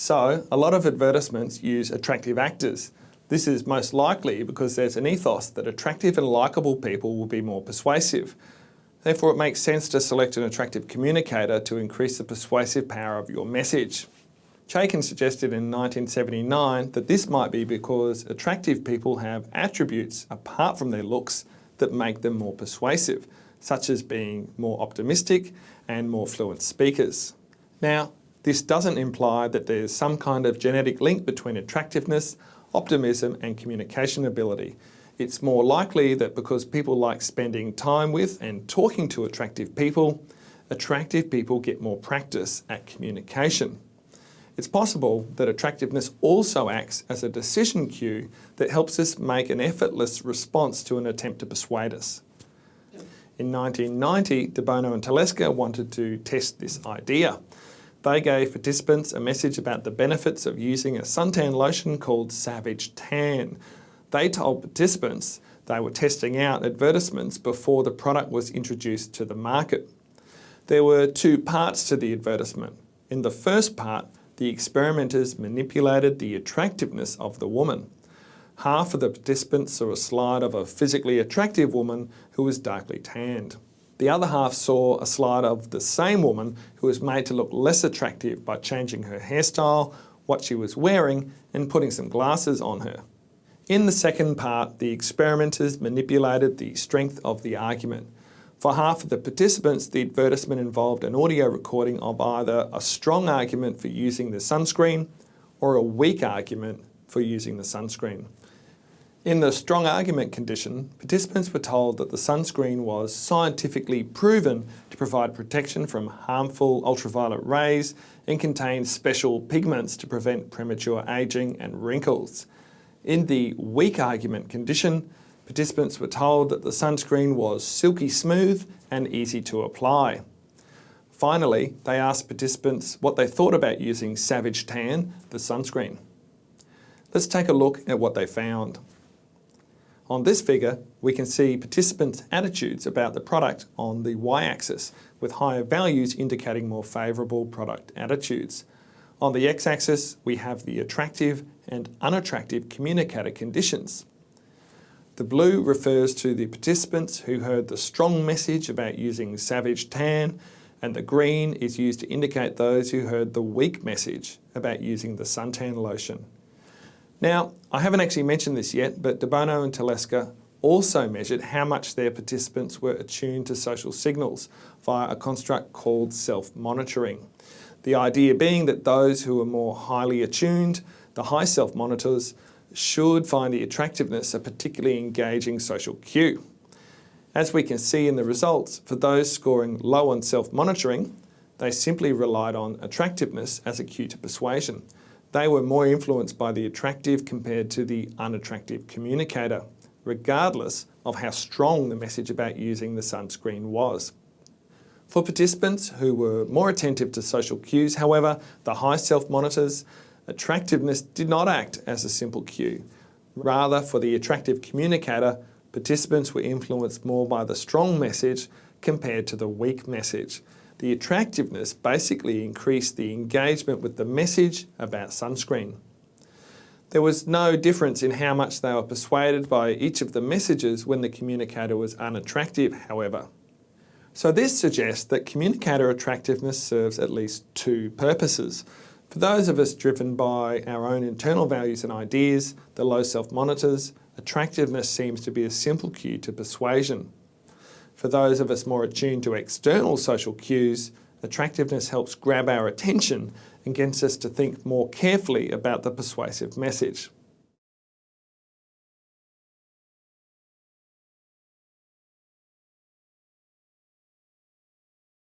So, a lot of advertisements use attractive actors. This is most likely because there's an ethos that attractive and likeable people will be more persuasive. Therefore, it makes sense to select an attractive communicator to increase the persuasive power of your message. Chaikin suggested in 1979 that this might be because attractive people have attributes apart from their looks that make them more persuasive, such as being more optimistic and more fluent speakers. Now, this doesn't imply that there's some kind of genetic link between attractiveness, optimism and communication ability. It's more likely that because people like spending time with and talking to attractive people, attractive people get more practice at communication. It's possible that attractiveness also acts as a decision cue that helps us make an effortless response to an attempt to persuade us. In 1990, De Bono and Telesca wanted to test this idea. They gave participants a message about the benefits of using a suntan lotion called Savage Tan. They told participants they were testing out advertisements before the product was introduced to the market. There were two parts to the advertisement. In the first part, the experimenters manipulated the attractiveness of the woman. Half of the participants saw a slide of a physically attractive woman who was darkly tanned. The other half saw a slide of the same woman who was made to look less attractive by changing her hairstyle, what she was wearing and putting some glasses on her. In the second part, the experimenters manipulated the strength of the argument. For half of the participants, the advertisement involved an audio recording of either a strong argument for using the sunscreen or a weak argument for using the sunscreen. In the strong argument condition, participants were told that the sunscreen was scientifically proven to provide protection from harmful ultraviolet rays and contained special pigments to prevent premature ageing and wrinkles. In the weak argument condition, participants were told that the sunscreen was silky smooth and easy to apply. Finally, they asked participants what they thought about using Savage Tan, the sunscreen. Let's take a look at what they found. On this figure, we can see participants' attitudes about the product on the y-axis, with higher values indicating more favourable product attitudes. On the x-axis, we have the attractive and unattractive communicator conditions. The blue refers to the participants who heard the strong message about using Savage Tan, and the green is used to indicate those who heard the weak message about using the suntan lotion. Now, I haven't actually mentioned this yet, but De Bono and Telesca also measured how much their participants were attuned to social signals via a construct called self-monitoring. The idea being that those who are more highly attuned, the high self-monitors, should find the attractiveness a particularly engaging social cue. As we can see in the results, for those scoring low on self-monitoring, they simply relied on attractiveness as a cue to persuasion. They were more influenced by the attractive compared to the unattractive communicator, regardless of how strong the message about using the sunscreen was. For participants who were more attentive to social cues, however, the high self-monitors, attractiveness did not act as a simple cue. Rather, for the attractive communicator, participants were influenced more by the strong message compared to the weak message the attractiveness basically increased the engagement with the message about sunscreen. There was no difference in how much they were persuaded by each of the messages when the communicator was unattractive, however. So this suggests that communicator attractiveness serves at least two purposes. For those of us driven by our own internal values and ideas, the low self-monitors, attractiveness seems to be a simple cue to persuasion. For those of us more attuned to external social cues, attractiveness helps grab our attention and gets us to think more carefully about the persuasive message.